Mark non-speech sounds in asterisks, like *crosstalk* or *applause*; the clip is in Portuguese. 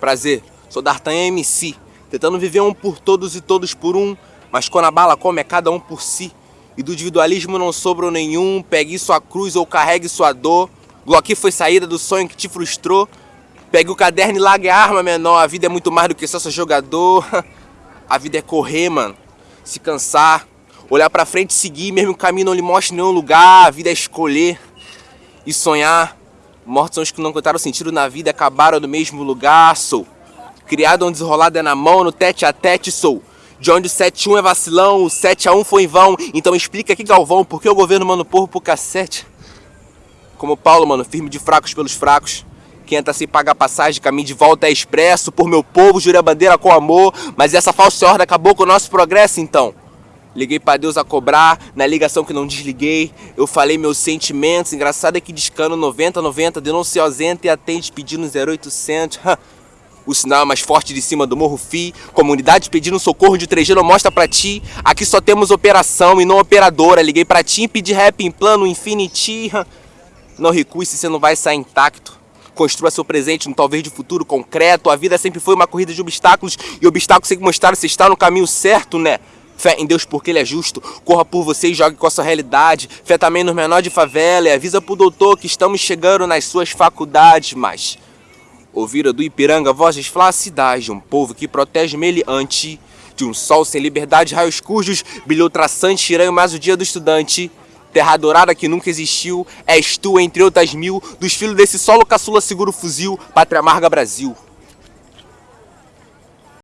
Prazer, sou D'Artagnan MC, tentando viver um por todos e todos por um, mas quando a bala come é cada um por si. E do individualismo não sobrou nenhum, pegue sua cruz ou carregue sua dor. Glock foi saída do sonho que te frustrou. Pegue o caderno e largue a arma menor, a vida é muito mais do que só ser jogador. *laughs* A vida é correr, mano, se cansar, olhar pra frente e seguir, mesmo o caminho não lhe mostre nenhum lugar, a vida é escolher e sonhar. Mortos são os que não contaram sentido na vida, acabaram no mesmo lugar, sou. Criado onde desenrolado é na mão, no tete a tete, sou. De onde o 7-1 é vacilão, o 7x1 foi em vão. Então explica aqui, Galvão, por que o governo manda o porro pro cacete? Como Paulo, mano, firme de fracos pelos fracos. Quem entra sem pagar passagem, caminho de volta é expresso. Por meu povo, jurei a bandeira com amor. Mas essa falsa ordem acabou com o nosso progresso, então. Liguei para Deus a cobrar, na ligação que não desliguei. Eu falei meus sentimentos. Engraçado é que discando 90, 90, denúncia ausente e atende pedindo 0800. O sinal é mais forte de cima do Morro Fi. Comunidade pedindo socorro de 3G não mostra pra ti. Aqui só temos operação e não operadora. Liguei pra ti e pedi rap em plano Infinity. Não recue se você não vai sair intacto. Construa seu presente no talvez de futuro concreto. A vida sempre foi uma corrida de obstáculos e obstáculos sempre mostraram se está no caminho certo, né? Fé em Deus porque Ele é justo. Corra por você e jogue com a sua realidade. Fé também nos menores de favela e avisa pro doutor que estamos chegando nas suas faculdades. Mas ouvira do Ipiranga vozes flacidais de um povo que protege meliante. De um sol sem liberdade, raios cujos, brilhou traçante, tirando mais o dia do estudante terra dourada que nunca existiu, és tu, entre outras mil, dos filhos desse solo caçula seguro fuzil, pátria amarga Brasil.